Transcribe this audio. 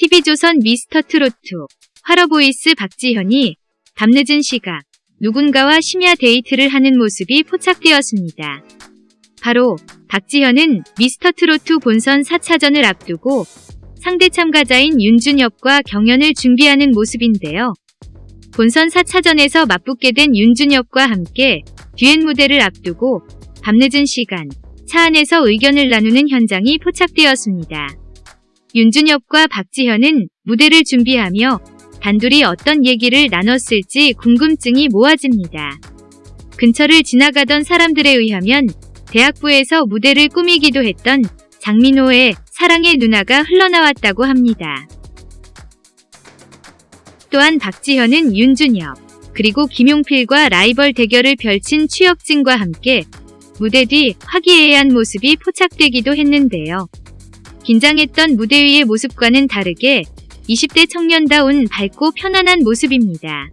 TV조선 미스터 트로트 활어보이스 박지현이 밤늦은 시각 누군가와 심야 데이트를 하는 모습이 포착되었습니다. 바로 박지현은 미스터 트로트 본선 4차전을 앞두고 상대 참가자인 윤준협과 경연을 준비하는 모습인데요. 본선 4차전에서 맞붙게 된 윤준협과 함께 듀엣 무대를 앞두고 밤늦은 시간 차 안에서 의견을 나누는 현장이 포착되었습니다. 윤준엽과 박지현은 무대를 준비하며 단둘이 어떤 얘기를 나눴을지 궁금증이 모아집니다. 근처를 지나가던 사람들에 의하면 대학부에서 무대를 꾸미기도 했던 장민호의 사랑의 누나가 흘러나왔다고 합니다. 또한 박지현은 윤준엽, 그리고 김용필과 라이벌 대결을 펼친 추혁진과 함께 무대 뒤 화기애애한 모습이 포착되기도 했는데요. 긴장했던 무대 위의 모습과는 다르게 20대 청년다운 밝고 편안한 모습입니다.